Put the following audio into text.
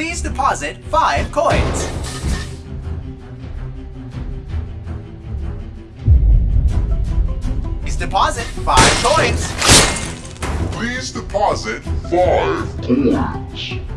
Please deposit five coins. Please deposit five coins. Please deposit five coins.